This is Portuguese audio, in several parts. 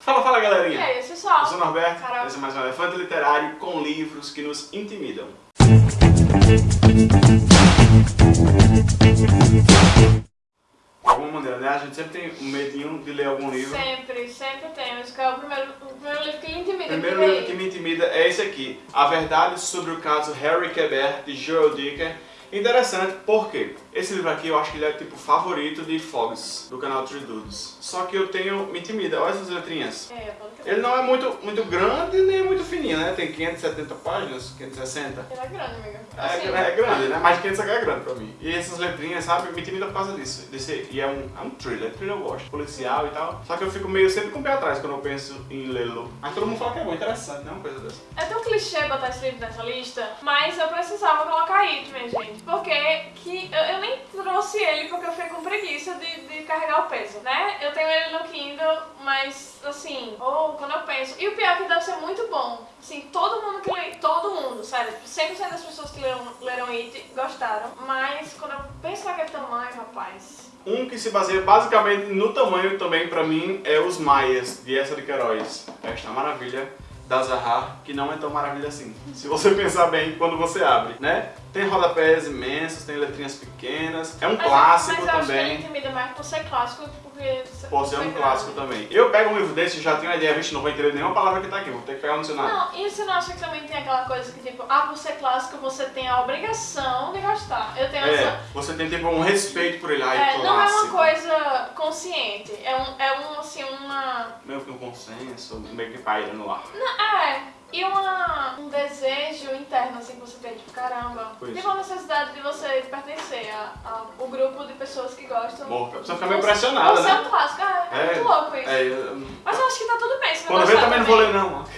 Fala, fala galerinha! E aí, pessoal? Eu sou o Norberto, Carol. esse é mais um Elefante Literário com livros que nos intimidam. De alguma maneira, né? A gente sempre tem um medinho de ler algum livro. Sempre, sempre temos. Qual é o primeiro, o primeiro livro que lhe intimida? O primeiro livro que me intimida é esse aqui, A Verdade sobre o Caso Harry Quebert, de Joel Dicker. Interessante, porque esse livro aqui eu acho que ele é tipo favorito de Fogs, do canal Tree Dudes. Só que eu tenho, me intimida, olha essas letrinhas. É. Ele não é muito, muito grande nem muito fininho, né? Tem 570 páginas, 560. Ele é grande, amiga. É, Assim, é grande, né? Mais de 500 aqui é grande pra mim. E essas letrinhas, sabe, me intimida por causa disso. Desse, e é um, é um thriller, thriller eu gosto, policial e tal. Só que eu fico meio sempre com o pé atrás quando eu penso em lê-lo. Mas todo mundo fala que é bom, interessante, né? Uma coisa dessa. É tão clichê botar esse livro nessa lista, mas eu precisava colocar aí, minha gente. Porque que eu, eu nem trouxe ele porque eu fiquei com preguiça de, de carregar o peso, né? Eu tenho ele no Kindle, mas assim, ou quando eu penso. E o pior é que deve ser muito bom. Assim, todo mundo que lê, todo mundo, sério, 100% das pessoas que leram, leram It gostaram. Mas quando eu penso naquele tamanho, rapaz. Um que se baseia basicamente no tamanho também pra mim é Os Maias, de Essa de Queiroz. Esta maravilha da Zaha, que não é tão maravilha assim. Se você pensar bem quando você abre, né? Tem rodapés imensos, tem letrinhas pequenas, é um Mas, clássico mas eu acho que ele também. intimida mais por ser clássico, porque. Pode ser um clássico também. Eu pego um livro desse e já tenho uma ideia, vixe, não vou entender nenhuma palavra que tá aqui, vou ter que pegar no dicionário. Não, e você não acha que também tem aquela coisa que, tipo, ah, por ser clássico você tem a obrigação de gostar. Eu tenho É, essa. você tem tipo um respeito por ele, ai, É, clássico. não é uma coisa consciente, é um, é um assim. Meio que um consenso, meio que paira no ar. Não, é, e uma, um desejo interno, assim, que você tem, tipo, caramba. Pois. Tipo, a necessidade de você pertencer ao grupo de pessoas que gostam. Bom, a pessoa fica meio Você- pressionada, Você é né? um clássico, é, é É, muito louco isso. É, eu- Mas eu acho que tá tudo bem, se não quando gostar também não vou ler também. não.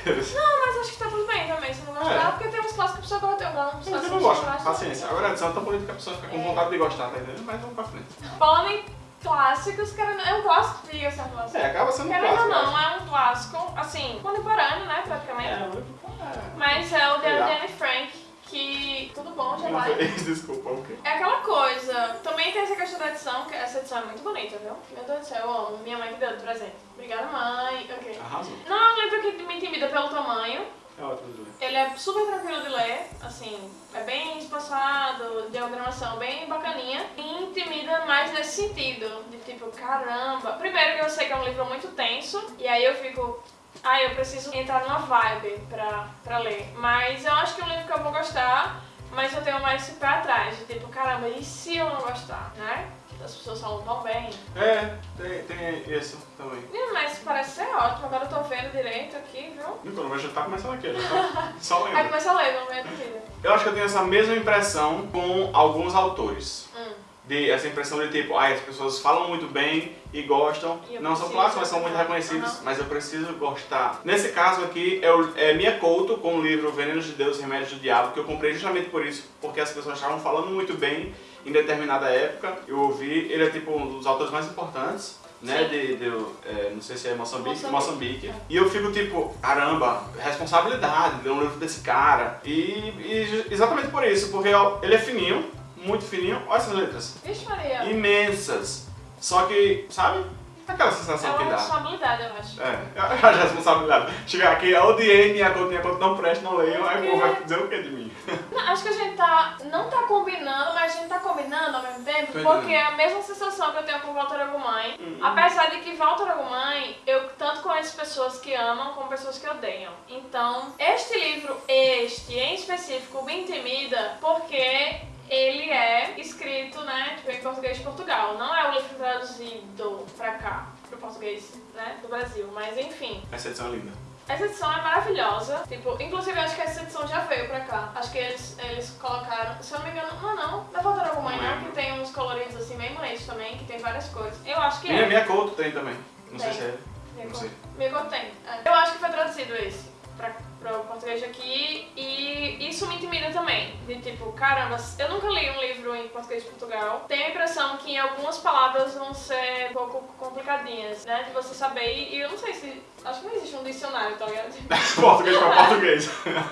Não, mas acho que tá tudo bem também, se não gostar, É. porque tem uns clássicos que a pessoa gosta, eu gosto. Mas eu não gosto, paciência. Agora é tão bonita que a pessoa fica com vontade de gostar, tá entendendo? Mas vamos pra frente. Falando em clássicos, querendo, é um clássico, diga certo clássico. É, acaba sendo um Querendo ou clássico. não, eu não é um clássico, assim, contemporâneo, né, praticamente. É, um é. Mas é o de Legal. Anne Frank, que tudo bom, já vai. Desculpa, o quê? É aquela coisa, também tem essa questão da edição, que essa edição é muito bonita, viu? Meu Deus do céu, eu amo. Minha mãe que deu de presente. Obrigada, mãe. Ok. Arrasou. Não é um livro que me intimida pelo tamanho, É ótimo de ler. Ele é super tranquilo de ler, assim, é bem espaçado, diagramação bem bacaninha. E intimida mais nesse sentido, de tipo, caramba. Primeiro que eu sei que é um livro muito tenso, e aí eu fico, ah, eu preciso entrar numa vibe pra, pra ler. Mas eu acho que é um livro que eu vou gostar, mas eu tenho mais esse pé atrás, de tipo, caramba, e se eu não gostar, né? As pessoas falam tão bem. É, tem, tem isso também. Ih, Mas parece ser ótimo, agora eu tô vendo direito aqui, viu? E quando já tá começando aqui, já tá só Aí lendo. começa a ler, não vem dúvida. Eu acho que eu tenho essa mesma impressão com alguns autores. Hum. De, essa impressão de tipo, ai, as pessoas falam muito bem e gostam, E eu não são clássicos, mas são muito reconhecidos, Aham. mas eu preciso gostar. Nesse caso aqui, é, o, é Mia Couto com o livro Venenos de Deus Remédios do Diabo, que eu comprei justamente por isso, porque as pessoas estavam falando muito bem em determinada época. Eu ouvi, ele é tipo um dos autores mais importantes. Né, de, de é, não sei se é Moçambique, Moçambique. Moçambique. E eu fico tipo, caramba, responsabilidade de ler um livro desse cara. E, e exatamente por isso, porque ó, ele é fininho, muito fininho, olha essas letras Vixe Maria. imensas. Só que, sabe? Aquela É sensação uma que dá. responsabilidade, eu acho. É, acho a responsabilidade. Chegar aqui, eu odiei minha conta, minha conta não presta, não leio, aí o povo vai dizer o que de mim? Não, acho que a gente tá. Não tá combinando, mas a gente tá combinando ao mesmo tempo, Tô porque é a mesma sensação que eu tenho com Walter Agumãe. Uhum. Apesar de que Walter Agumãe, eu tanto conheço pessoas que amam como pessoas que odeiam. Então, este livro, este em específico, me intimida porque. Ele é escrito, né, tipo, em português de Portugal. Não é o livro traduzido pra cá, pro português, né, do Brasil. Mas enfim, Essa edição é linda. essa edição é maravilhosa. Tipo, inclusive eu acho que essa edição já veio pra cá. Acho que eles, eles colocaram, se eu não me engano, não, não, da Volta não, lembro. que tem uns coloridos assim bem bonitos também, que tem várias cores. Eu acho que Minha, é. minha Couto tem também. Não sei Tem. se é. Minha não sei. Minha cor tem. é. Eu acho que foi traduzido esse pra o português aqui e isso me intimida também. De tipo, caramba, eu nunca li um livro em português de Portugal. Tenho a impressão que algumas palavras vão ser um pouco complicadinhas, né? De você saber. E e eu não sei se. Acho que não existe um dicionário, tá ligado? português pra português.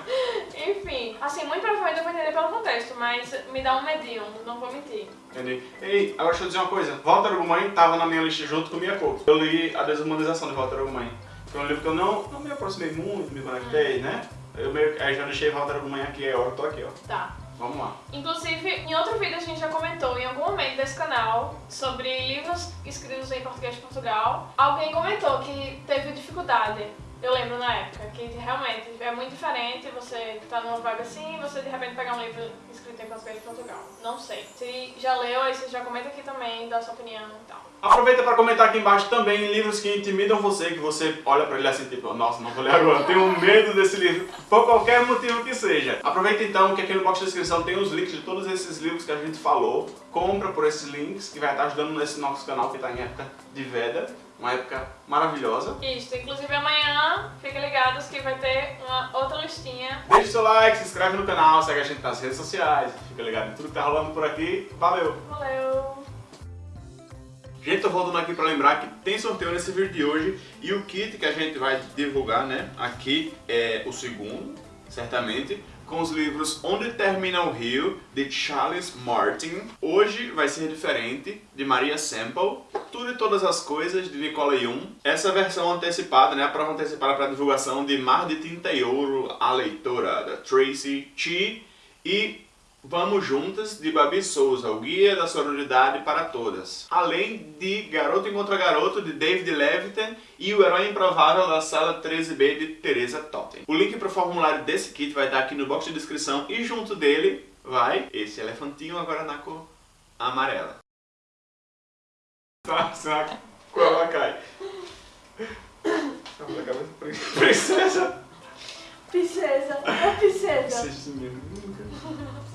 Enfim, assim, muito provavelmente eu vou entender pelo contexto, mas me dá um medinho, não vou mentir. Entendi. Ei, agora deixa eu dizer uma coisa. Walter Ugumãe tava na minha lista junto com Minha Couto. Eu li a desumanização de Walter Ugumãe. Foi um livro que eu não, não me aproximei muito, me conectei, né? Eu meio, aí já deixei Walter amanhã aqui, é hora, eu tô aqui, ó. Tá. Vamos lá. Inclusive, em outro vídeo a gente já comentou em algum momento desse canal sobre livros escritos em português de Portugal. Alguém comentou que teve dificuldade. Eu lembro na época que realmente é muito diferente você tá numa vibe assim e você de repente pegar um livro escrito em português de Portugal. Não sei. Se já leu, aí você já comenta aqui também, dá sua opinião e tal. Aproveita para comentar aqui embaixo também livros que intimidam você, que você olha para ele assim, tipo, nossa, não vou ler agora, tenho medo desse livro, por qualquer motivo que seja. Aproveita então que aqui no box de descrição tem os links de todos esses livros que a gente falou, compra por esses links, que vai estar ajudando nesse nosso canal que está em época de veda, uma época maravilhosa. Isso, inclusive amanhã, fiquem ligados que vai ter uma outra listinha. Deixe seu like, se inscreve no canal, segue a gente nas redes sociais, fica ligado em tudo que tá rolando por aqui. Valeu! Valeu! Gente, tô voltando aqui para lembrar que tem sorteio nesse vídeo de hoje e o kit que a gente vai divulgar, né, aqui é o segundo, certamente, com os livros Onde Termina o Rio, de Charles Martin. Hoje vai ser diferente, de Maria Semple. Tudo e Todas as Coisas, de Nicola Jung. Essa versão antecipada, né, a prova antecipada para divulgação de Mar de Tinta e Ouro, a leitora, da Tracy Chi. E Vamos Juntas, de Babi Souza, o guia da sororidade para todas. Além de Garoto Encontra Garoto, de David Levitan e O Herói Improvável, da Sala 13B, de Teresa Totten. O link para o formulário desse kit vai estar aqui no box de descrição e junto dele vai esse elefantinho agora na cor amarela. Tá, cor ela cai. Princesa! Princesa, é princesa. Princesa.